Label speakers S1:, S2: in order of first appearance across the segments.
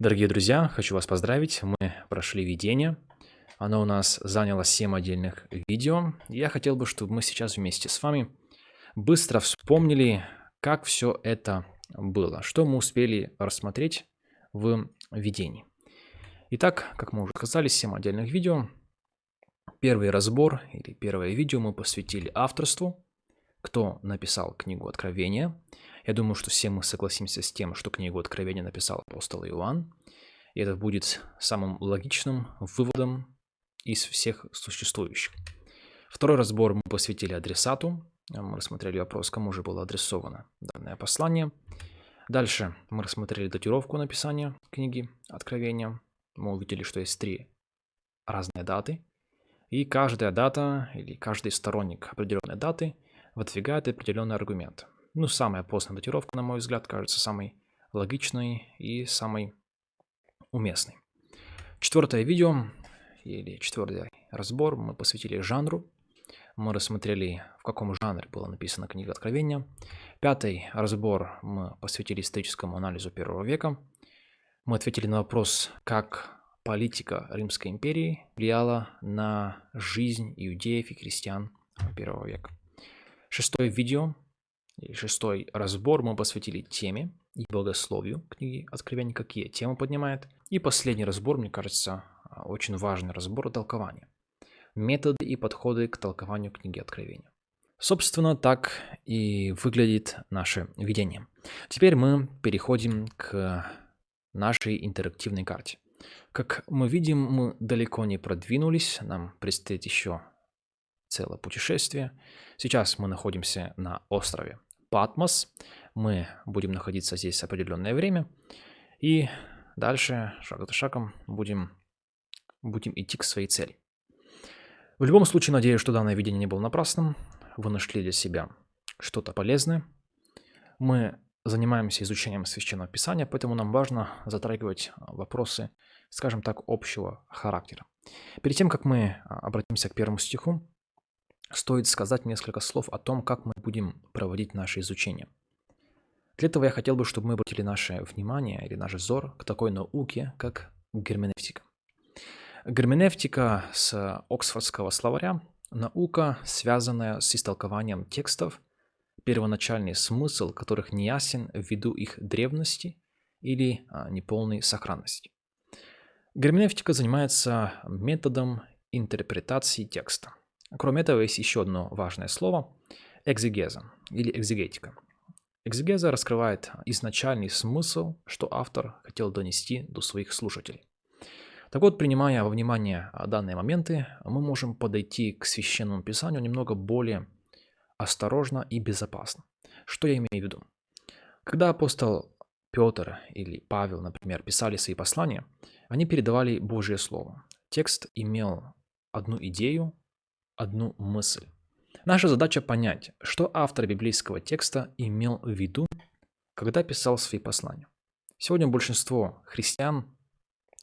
S1: Дорогие друзья, хочу вас поздравить. Мы прошли видение. Оно у нас заняло 7 отдельных видео. Я хотел бы, чтобы мы сейчас вместе с вами быстро вспомнили, как все это было, что мы успели рассмотреть в видении. Итак, как мы уже сказали, 7 отдельных видео. Первый разбор или первое видео мы посвятили авторству, кто написал книгу Откровения. Я думаю, что все мы согласимся с тем, что книгу Откровения написал апостол Иоанн. И это будет самым логичным выводом из всех существующих. Второй разбор мы посвятили адресату. Мы рассмотрели вопрос, кому же было адресовано данное послание. Дальше мы рассмотрели датировку написания книги Откровения. Мы увидели, что есть три разные даты. И каждая дата или каждый сторонник определенной даты выдвигает определенный аргумент. Ну, самая поздняя датировка, на мой взгляд, кажется самой логичной и самой уместной. Четвертое видео или четвертый разбор мы посвятили жанру. Мы рассмотрели, в каком жанре была написана книга Откровения. Пятый разбор мы посвятили историческому анализу первого века. Мы ответили на вопрос, как политика Римской империи влияла на жизнь иудеев и крестьян первого века. Шестое видео и шестой разбор мы посвятили теме и богословию книги Откровения, какие темы поднимает. И последний разбор, мне кажется, очень важный разбор толкования. Методы и подходы к толкованию книги Откровения. Собственно, так и выглядит наше видение. Теперь мы переходим к нашей интерактивной карте. Как мы видим, мы далеко не продвинулись, нам предстоит еще целое путешествие. Сейчас мы находимся на острове Патмос. Мы будем находиться здесь определенное время. И дальше, шаг за шагом, будем, будем идти к своей цели. В любом случае, надеюсь, что данное видение не было напрасным. Вы нашли для себя что-то полезное. Мы занимаемся изучением Священного Писания, поэтому нам важно затрагивать вопросы, скажем так, общего характера. Перед тем, как мы обратимся к первому стиху, стоит сказать несколько слов о том, как мы будем проводить наше изучение. Для этого я хотел бы, чтобы мы обратили наше внимание или наш взор к такой науке, как герменевтика. Герменевтика с Оксфордского словаря – наука, связанная с истолкованием текстов, первоначальный смысл которых не ясен ввиду их древности или а, неполной сохранности. Герменевтика занимается методом интерпретации текста. Кроме этого, есть еще одно важное слово – экзегеза или экзегетика. Экзегеза раскрывает изначальный смысл, что автор хотел донести до своих слушателей. Так вот, принимая во внимание данные моменты, мы можем подойти к священному писанию немного более осторожно и безопасно. Что я имею в виду? Когда апостол Петр или Павел, например, писали свои послания, они передавали Божье Слово. Текст имел одну идею, одну мысль. Наша задача понять, что автор библейского текста имел в виду, когда писал свои послания. Сегодня большинство христиан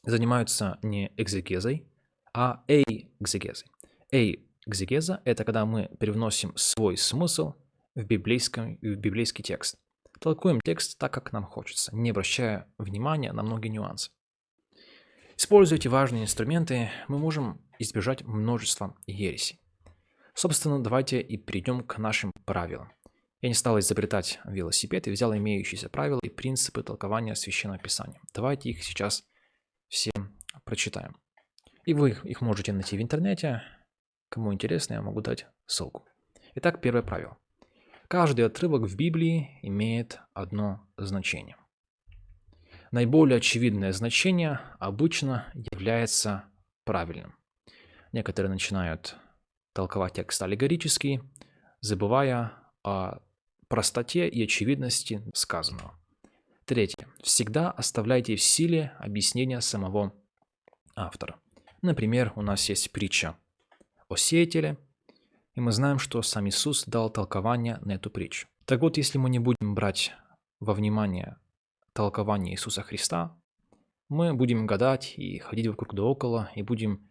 S1: занимаются не экзегезой, а эйгзегезой. Эйгзегеза – это когда мы привносим свой смысл в, библейском, в библейский текст. Толкуем текст так, как нам хочется, не обращая внимания на многие нюансы. Используя эти важные инструменты, мы можем избежать множества ересей. Собственно, давайте и перейдем к нашим правилам. Я не стал изобретать велосипед и взял имеющиеся правила и принципы толкования Священного Писания. Давайте их сейчас все прочитаем. И вы их можете найти в интернете. Кому интересно, я могу дать ссылку. Итак, первое правило. Каждый отрывок в Библии имеет одно значение. Наиболее очевидное значение обычно является правильным. Некоторые начинают толковать текст аллегорически, забывая о простоте и очевидности сказанного. Третье. Всегда оставляйте в силе объяснения самого автора. Например, у нас есть притча о сеятеле, и мы знаем, что сам Иисус дал толкование на эту притчу. Так вот, если мы не будем брать во внимание толкование Иисуса Христа, мы будем гадать и ходить вокруг да около, и будем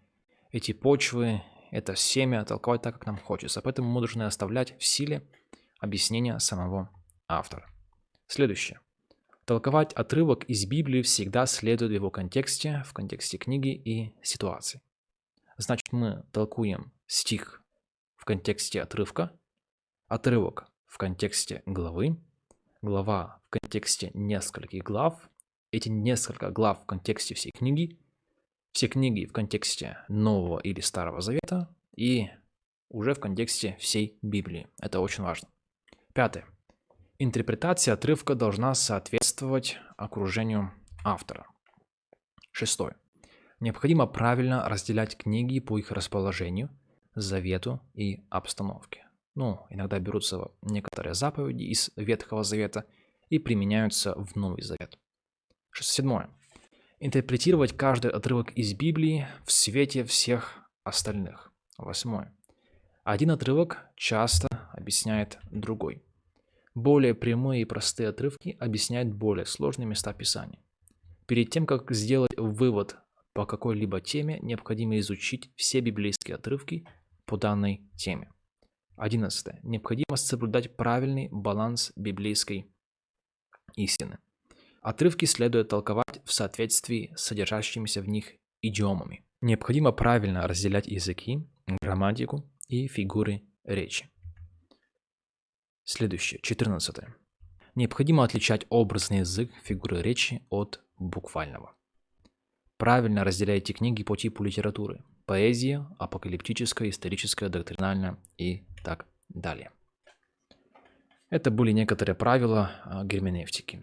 S1: эти почвы это семя толковать так, как нам хочется. Поэтому мы должны оставлять в силе объяснения самого автора. Следующее. Толковать отрывок из Библии всегда следует в его контексте, в контексте книги и ситуации. Значит, мы толкуем стих в контексте отрывка, отрывок в контексте главы, глава в контексте нескольких глав, эти несколько глав в контексте всей книги, все книги в контексте Нового или Старого Завета и уже в контексте всей Библии. Это очень важно. Пятое. Интерпретация отрывка должна соответствовать окружению автора. Шестое. Необходимо правильно разделять книги по их расположению, завету и обстановке. Ну, иногда берутся некоторые заповеди из Ветхого Завета и применяются в Новый Завет. Седьмое. Интерпретировать каждый отрывок из Библии в свете всех остальных. Восьмое. Один отрывок часто объясняет другой. Более прямые и простые отрывки объясняют более сложные места Писания. Перед тем, как сделать вывод по какой-либо теме, необходимо изучить все библейские отрывки по данной теме. 11. Необходимо соблюдать правильный баланс библейской истины. Отрывки следует толковать в соответствии с содержащимися в них идиомами. Необходимо правильно разделять языки, грамматику и фигуры речи. Следующее, 14. Необходимо отличать образный язык фигуры речи от буквального. Правильно разделяйте книги по типу литературы. Поэзия, апокалиптическая, историческая, доктринальная и так далее. Это были некоторые правила а, герменевтики.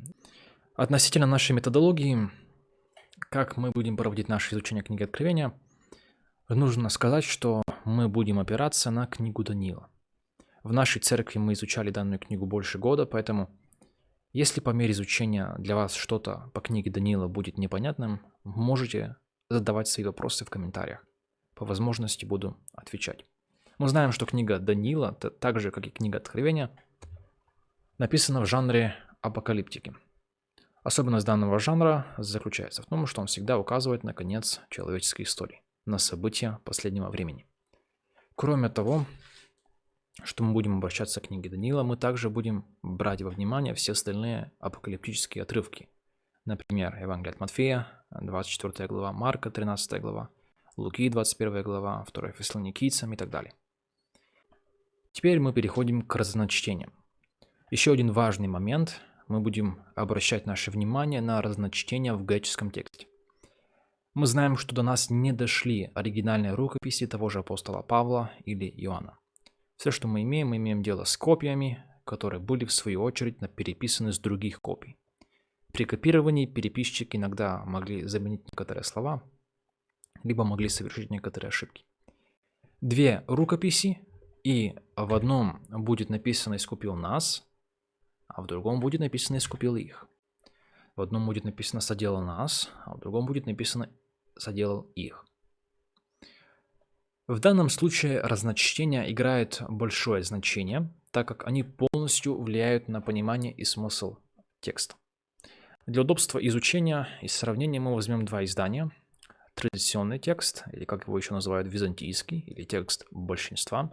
S1: Относительно нашей методологии, как мы будем проводить наше изучение книги Откровения, нужно сказать, что мы будем опираться на книгу Даниила. В нашей церкви мы изучали данную книгу больше года, поэтому если по мере изучения для вас что-то по книге Даниила будет непонятным, можете задавать свои вопросы в комментариях. По возможности буду отвечать. Мы знаем, что книга Даниила, так же как и книга Откровения, написана в жанре апокалиптики. Особенность данного жанра заключается в том, что он всегда указывает на конец человеческой истории, на события последнего времени. Кроме того, что мы будем обращаться к книге Даниила, мы также будем брать во внимание все остальные апокалиптические отрывки. Например, Евангелие от Матфея, 24 глава, Марка, 13 глава, Луки, 21 глава, 2 Фессалоникийцам и так далее. Теперь мы переходим к разночтениям. Еще один важный момент. Мы будем обращать наше внимание на разночтения в греческом тексте. Мы знаем, что до нас не дошли оригинальные рукописи того же апостола Павла или Иоанна. Все, что мы имеем, мы имеем дело с копиями, которые были в свою очередь переписаны с других копий. При копировании переписчик иногда могли заменить некоторые слова, либо могли совершить некоторые ошибки. Две рукописи, и в одном будет написано «искупил нас», а в другом будет написано «искупил их». В одном будет написано «соделал нас», а в другом будет написано «соделал их». В данном случае разночтение играет большое значение, так как они полностью влияют на понимание и смысл текста. Для удобства изучения и сравнения мы возьмем два издания. Традиционный текст, или как его еще называют, византийский, или текст большинства.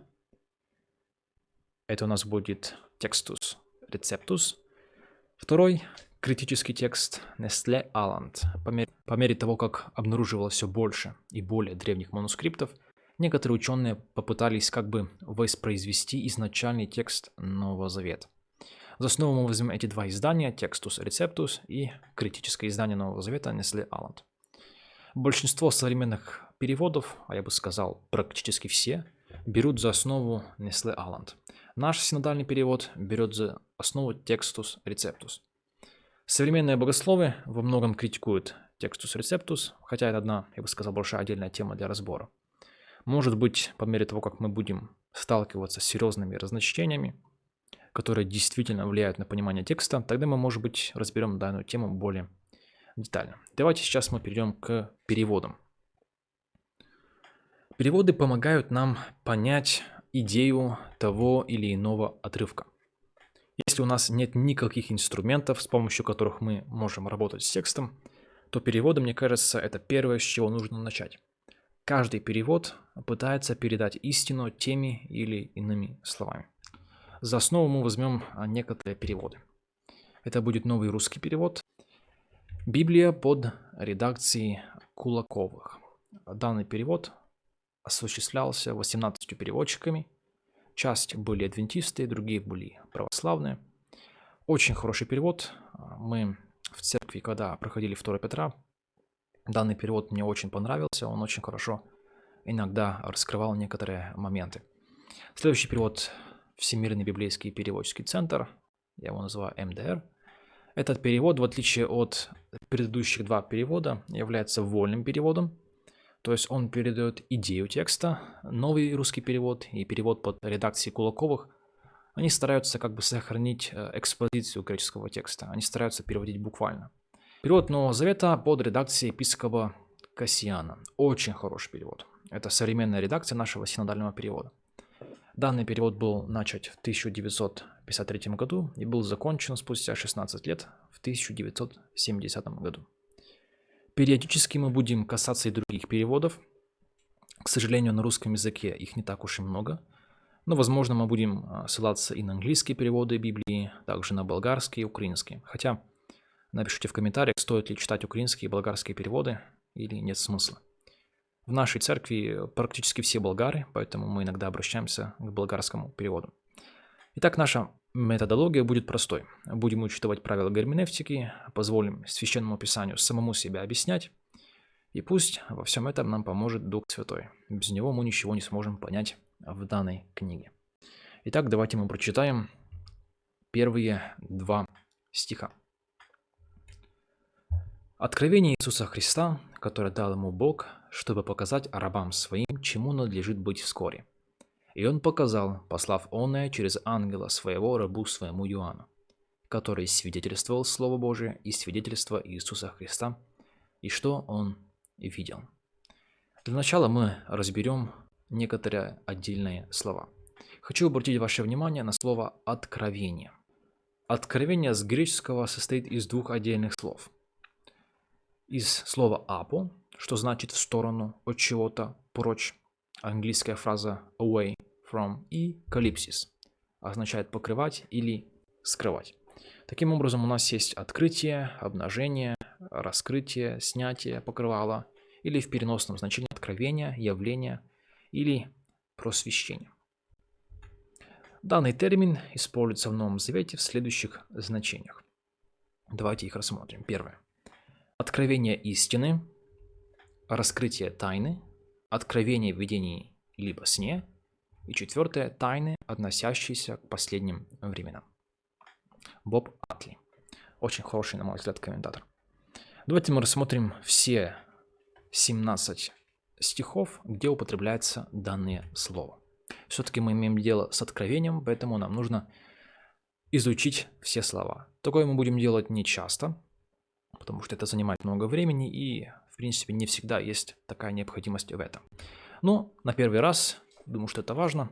S1: Это у нас будет текстус рецептус. Второй критический текст Nestle Aland. По мере, по мере того, как обнаруживалось все больше и более древних манускриптов – Некоторые ученые попытались как бы воспроизвести изначальный текст Нового Завета. За основу мы возьмем эти два издания, Textus Receptus и критическое издание Нового Завета Несли Алланд. Большинство современных переводов, а я бы сказал практически все, берут за основу Несле Алланд. Наш синодальный перевод берет за основу Textus Receptus. Современные богословы во многом критикуют Textus Receptus, хотя это одна, я бы сказал, большая отдельная тема для разбора. Может быть, по мере того, как мы будем сталкиваться с серьезными разночтениями, которые действительно влияют на понимание текста, тогда мы, может быть, разберем данную тему более детально. Давайте сейчас мы перейдем к переводам. Переводы помогают нам понять идею того или иного отрывка. Если у нас нет никаких инструментов, с помощью которых мы можем работать с текстом, то переводы, мне кажется, это первое, с чего нужно начать. Каждый перевод пытается передать истину теми или иными словами. За основу мы возьмем а, некоторые переводы. Это будет новый русский перевод. Библия под редакцией Кулаковых. Данный перевод осуществлялся 18 переводчиками. Часть были адвентисты, другие были православные. Очень хороший перевод. Мы в церкви, когда проходили 2 Петра, данный перевод мне очень понравился. Он очень хорошо иногда раскрывал некоторые моменты. Следующий перевод Всемирный библейский переводческий центр, я его называю МДР. Этот перевод, в отличие от предыдущих два перевода, является вольным переводом, то есть он передает идею текста. Новый русский перевод и перевод под редакцией Кулаковых, они стараются как бы сохранить э, экспозицию греческого текста, они стараются переводить буквально. Перевод Нового Завета под редакцией епископа Кассиана. Очень хороший перевод. Это современная редакция нашего синодального перевода. Данный перевод был начат в 1953 году и был закончен спустя 16 лет в 1970 году. Периодически мы будем касаться и других переводов. К сожалению, на русском языке их не так уж и много. Но, возможно, мы будем а, ссылаться и на английские переводы Библии, также на болгарские и украинские. Хотя, напишите в комментариях, стоит ли читать украинские и болгарские переводы или нет смысла. В нашей церкви практически все болгары, поэтому мы иногда обращаемся к болгарскому переводу. Итак, наша методология будет простой. Будем учитывать правила герменевтики, позволим Священному Писанию самому себя объяснять, и пусть во всем этом нам поможет Дух Святой. Без него мы ничего не сможем понять в данной книге. Итак, давайте мы прочитаем первые два стиха. Откровение Иисуса Христа, которое дал ему Бог, чтобы показать рабам своим, чему надлежит быть вскоре. И он показал, послав оное через ангела своего рабу своему Иоанну, который свидетельствовал Слово Божие и свидетельство Иисуса Христа, и что он видел. Для начала мы разберем некоторые отдельные слова. Хочу обратить ваше внимание на слово «откровение». Откровение с греческого состоит из двух отдельных слов – из слова «апо», что значит «в сторону от чего-то, прочь». Английская фраза «away from» и «калипсис» означает покрывать или скрывать. Таким образом, у нас есть открытие, обнажение, раскрытие, снятие покрывала или в переносном значении откровение, явление или просвещение. Данный термин используется в Новом Завете в следующих значениях. Давайте их рассмотрим. Первое откровение истины, раскрытие тайны, откровение в видении либо сне, и четвертое – тайны, относящиеся к последним временам. Боб Атли. Очень хороший, на мой взгляд, комментатор. Давайте мы рассмотрим все 17 стихов, где употребляется данное слово. Все-таки мы имеем дело с откровением, поэтому нам нужно изучить все слова. Такое мы будем делать не часто, потому что это занимает много времени и, в принципе, не всегда есть такая необходимость в этом. Но на первый раз, думаю, что это важно,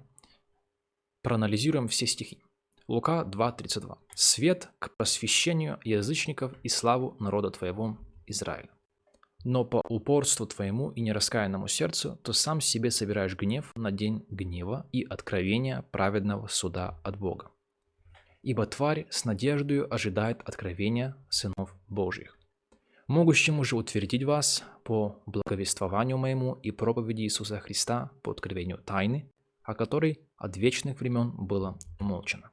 S1: проанализируем все стихи. Лука 2.32. «Свет к просвещению язычников и славу народа твоего Израиля. Но по упорству твоему и нераскаянному сердцу, то сам себе собираешь гнев на день гнева и откровения праведного суда от Бога. Ибо тварь с надеждою ожидает откровения сынов Божьих могущему же утвердить вас по благовествованию моему и проповеди Иисуса Христа по откровению тайны, о которой от вечных времен было умолчено.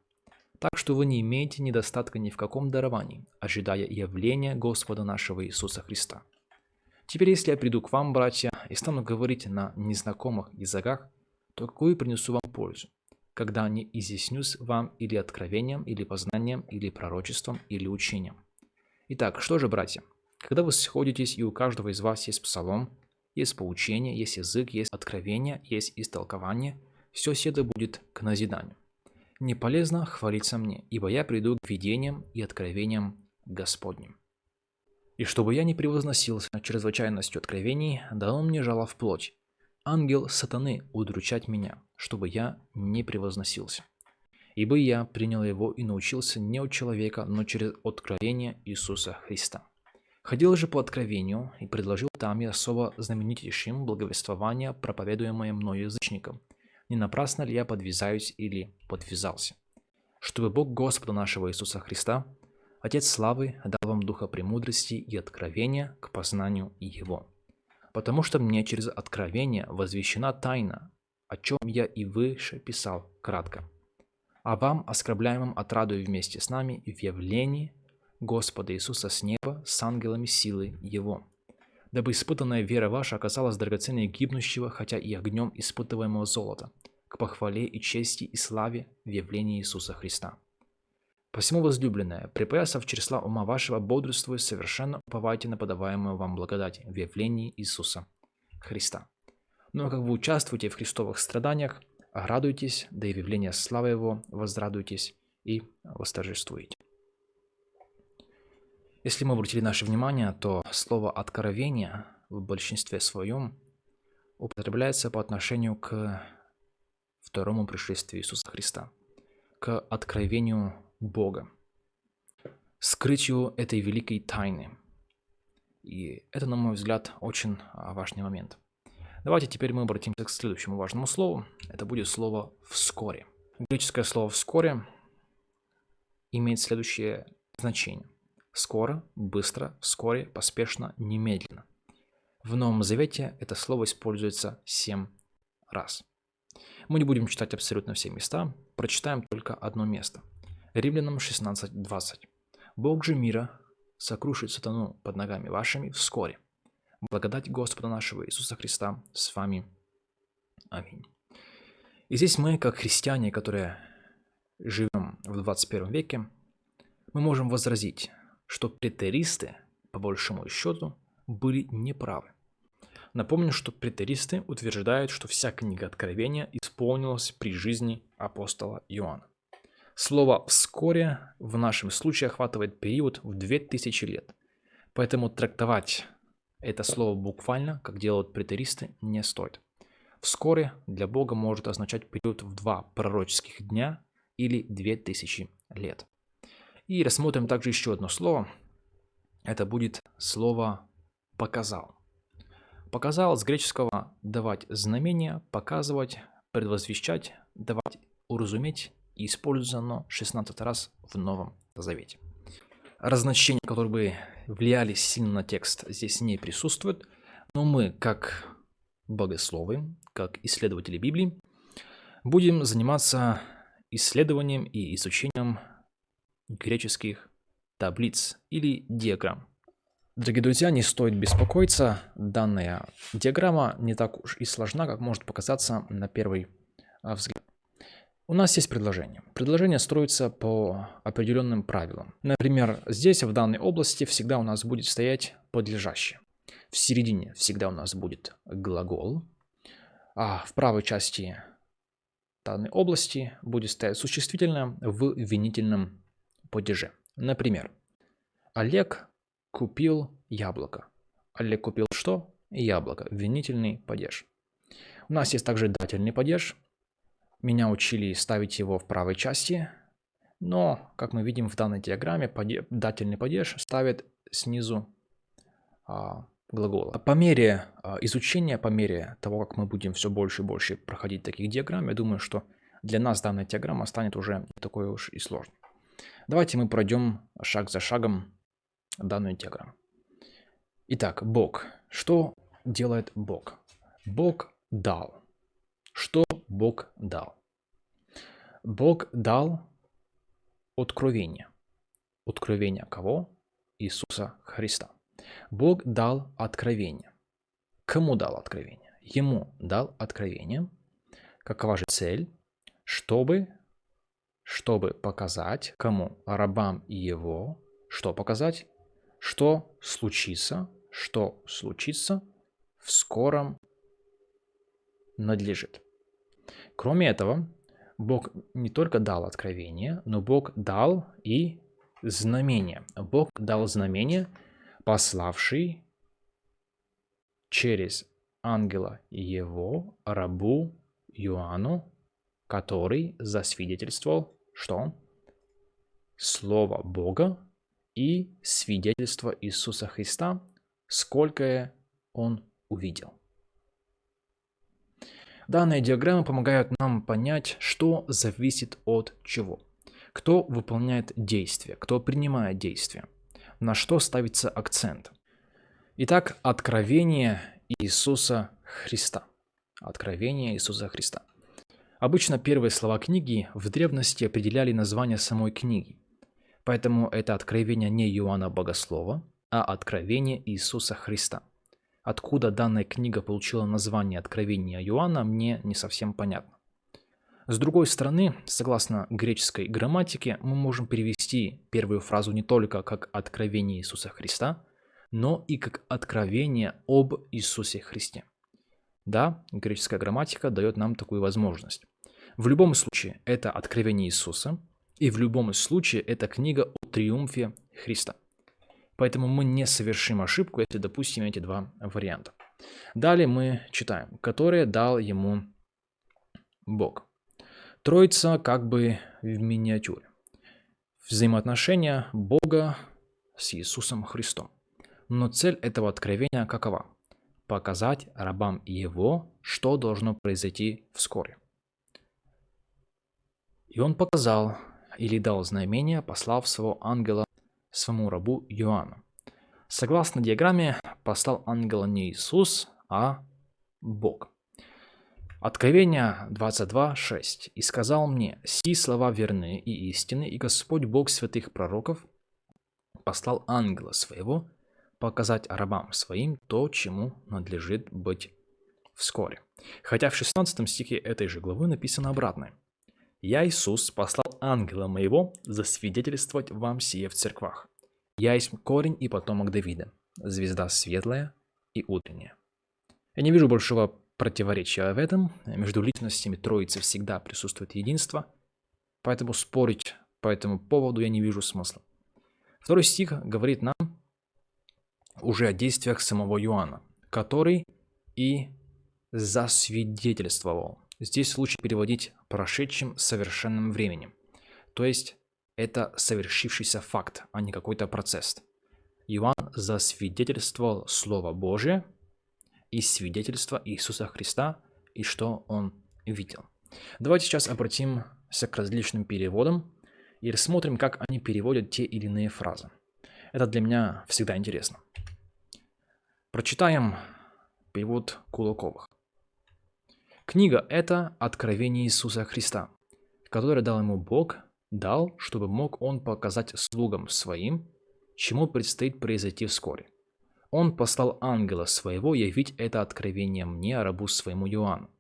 S1: Так что вы не имеете недостатка ни в каком даровании, ожидая явления Господа нашего Иисуса Христа. Теперь, если я приду к вам, братья, и стану говорить на незнакомых языках, то какую принесу вам пользу, когда не изъяснюсь вам или откровением, или познанием, или пророчеством, или учением? Итак, что же, братья, когда вы сходитесь, и у каждого из вас есть псалом, есть поучение, есть язык, есть откровение, есть истолкование, все седо будет к назиданию. Не полезно хвалиться мне, ибо я приду к видениям и откровениям Господним. И чтобы я не превозносился чрезвычайностью откровений, дал мне жало в плоть, ангел сатаны удручать меня, чтобы я не превозносился. Ибо я принял его и научился не от человека, но через откровение Иисуса Христа. Ходил же по откровению и предложил там и особо знаменитейшим благовествование, проповедуемое мною язычникам. Не напрасно ли я подвязаюсь или подвязался? Чтобы Бог Господа нашего Иисуса Христа, Отец славы дал вам духа премудрости и откровения к познанию Его. Потому что мне через откровение возвещена тайна, о чем я и выше писал кратко. А вам, оскорбляемым, отрадую вместе с нами в явлении Господа Иисуса с неба с ангелами силы Его, дабы испытанная вера ваша оказалась драгоценнее гибнущего, хотя и огнем испытываемого золота, к похвале и чести и славе в явлении Иисуса Христа. Посему, возлюбленная, припаясав чресла ума вашего, бодрствуя, совершенно уповайте на подаваемую вам благодать в явлении Иисуса Христа. Но как вы участвуете в христовых страданиях, радуйтесь, да и в явление славы Его возрадуйтесь и восторжествуете. Если мы обратили наше внимание, то слово «откровение» в большинстве своем употребляется по отношению к второму пришествию Иисуса Христа, к откровению Бога, скрытию этой великой тайны. И это, на мой взгляд, очень а, важный момент. Давайте теперь мы обратимся к следующему важному слову. Это будет слово «вскоре». Греческое слово «вскоре» имеет следующее значение. Скоро, быстро, вскоре, поспешно, немедленно. В Новом Завете это слово используется семь раз. Мы не будем читать абсолютно все места, прочитаем только одно место. Римлянам 16.20. «Бог же мира сокрушит сатану под ногами вашими вскоре. Благодать Господа нашего Иисуса Христа с вами. Аминь». И здесь мы, как христиане, которые живем в 21 веке, мы можем возразить, что претеристы, по большому счету, были неправы. Напомню, что претеристы утверждают, что вся книга Откровения исполнилась при жизни апостола Иоанна. Слово «вскоре» в нашем случае охватывает период в 2000 лет. Поэтому трактовать это слово буквально, как делают претеристы, не стоит. «Вскоре» для Бога может означать период в два пророческих дня или 2000 лет. И рассмотрим также еще одно слово. Это будет слово «показал». Показал с греческого «давать знамение», «показывать», «предвозвещать», «давать уразуметь» и используется оно 16 раз в Новом Завете. Разночтения, которые бы влияли сильно на текст, здесь не присутствуют, но мы, как богословы, как исследователи Библии, будем заниматься исследованием и изучением греческих таблиц или диаграмм. Дорогие друзья, не стоит беспокоиться, данная диаграмма не так уж и сложна, как может показаться на первый а, взгляд. У нас есть предложение. Предложение строится по определенным правилам. Например, здесь, в данной области, всегда у нас будет стоять подлежащее. В середине всегда у нас будет глагол, а в правой части данной области будет стоять существительное в винительном падеже. Например, Олег купил яблоко. Олег купил что? Яблоко. Винительный падеж. У нас есть также дательный падеж. Меня учили ставить его в правой части, но, как мы видим в данной диаграмме, паде... дательный падеж ставит снизу а, глагола. По мере а, изучения, по мере того, как мы будем все больше и больше проходить таких диаграмм, я думаю, что для нас данная диаграмма станет уже такой уж и сложной. Давайте мы пройдем шаг за шагом данную диаграмму. Итак, Бог. Что делает Бог? Бог дал. Что Бог дал? Бог дал откровение. Откровение кого? Иисуса Христа. Бог дал откровение. Кому дал откровение? Ему дал откровение. Какова же цель? Чтобы чтобы показать кому? Рабам и его. Что показать? Что случится? Что случится в скором надлежит. Кроме этого, Бог не только дал откровение, но Бог дал и знамение. Бог дал знамение, пославший через ангела его рабу Иоанну который засвидетельствовал, что Слово Бога и свидетельство Иисуса Христа, сколько он увидел. Данные диаграммы помогают нам понять, что зависит от чего. Кто выполняет действие, кто принимает действие, на что ставится акцент. Итак, откровение Иисуса Христа. Откровение Иисуса Христа. Обычно первые слова книги в древности определяли название самой книги. Поэтому это откровение не Иоанна Богослова, а откровение Иисуса Христа. Откуда данная книга получила название Откровения Иоанна, мне не совсем понятно. С другой стороны, согласно греческой грамматике, мы можем перевести первую фразу не только как «откровение Иисуса Христа», но и как «откровение об Иисусе Христе». Да, греческая грамматика дает нам такую возможность. В любом случае, это откровение Иисуса, и в любом случае, это книга о триумфе Христа. Поэтому мы не совершим ошибку, если допустим эти два варианта. Далее мы читаем, которые дал ему Бог. Троица как бы в миниатюре. Взаимоотношения Бога с Иисусом Христом. Но цель этого откровения какова? Показать рабам Его, что должно произойти вскоре. И он показал или дал знамение, послав своего ангела своему рабу Иоанну. Согласно диаграмме, послал ангела не Иисус, а Бог. Откровение 22.6. «И сказал мне, си слова верны и истины, и Господь Бог святых пророков послал ангела своего показать рабам своим то, чему надлежит быть вскоре». Хотя в 16 стихе этой же главы написано обратное. «Я, Иисус, послал ангела моего засвидетельствовать вам сие в церквах. Я есть корень и потомок Давида, звезда светлая и утренняя». Я не вижу большого противоречия в этом. Между личностями Троицы всегда присутствует единство, поэтому спорить по этому поводу я не вижу смысла. Второй стих говорит нам уже о действиях самого Иоанна, который и засвидетельствовал. Здесь лучше переводить прошедшим совершенным временем. То есть это совершившийся факт, а не какой-то процесс. Иоанн засвидетельствовал Слово Божие, и свидетельства Иисуса Христа и что Он видел. Давайте сейчас обратимся к различным переводам и рассмотрим, как они переводят те или иные фразы. Это для меня всегда интересно. Прочитаем перевод Кулаковых. Книга – это откровение Иисуса Христа, которое дал ему Бог, дал, чтобы мог он показать слугам своим, чему предстоит произойти вскоре. Он послал ангела своего явить это откровение мне, рабу своему Иоанну,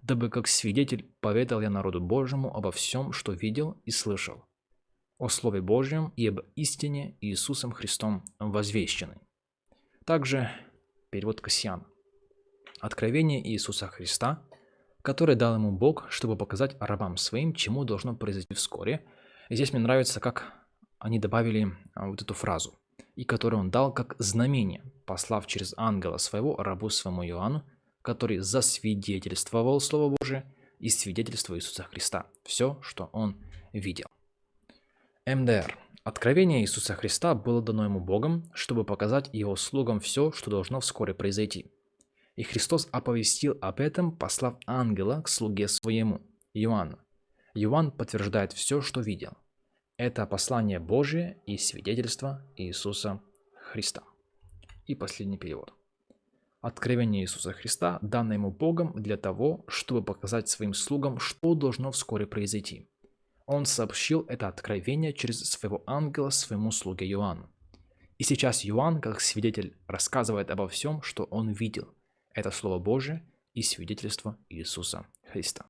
S1: дабы как свидетель поведал я народу Божьему обо всем, что видел и слышал, о Слове Божьем и об истине Иисусом Христом возвещенной. Также перевод Кассиан. Откровение Иисуса Христа, которое дал ему Бог, чтобы показать рабам своим, чему должно произойти вскоре. И здесь мне нравится, как они добавили а, вот эту фразу и который он дал как знамение, послав через ангела своего рабу своему Иоанну, который засвидетельствовал Слово Божие и свидетельство Иисуса Христа, все, что он видел. МДР. Откровение Иисуса Христа было дано ему Богом, чтобы показать его слугам все, что должно вскоре произойти. И Христос оповестил об этом, послав ангела к слуге своему, Иоанну. Иоанн подтверждает все, что видел – это послание Божие и свидетельство Иисуса Христа. И последний перевод. Откровение Иисуса Христа, данное ему Богом для того, чтобы показать своим слугам, что должно вскоре произойти. Он сообщил это откровение через своего ангела своему слуге Иоанну. И сейчас Иоанн, как свидетель, рассказывает обо всем, что он видел. Это Слово Божие и свидетельство Иисуса Христа.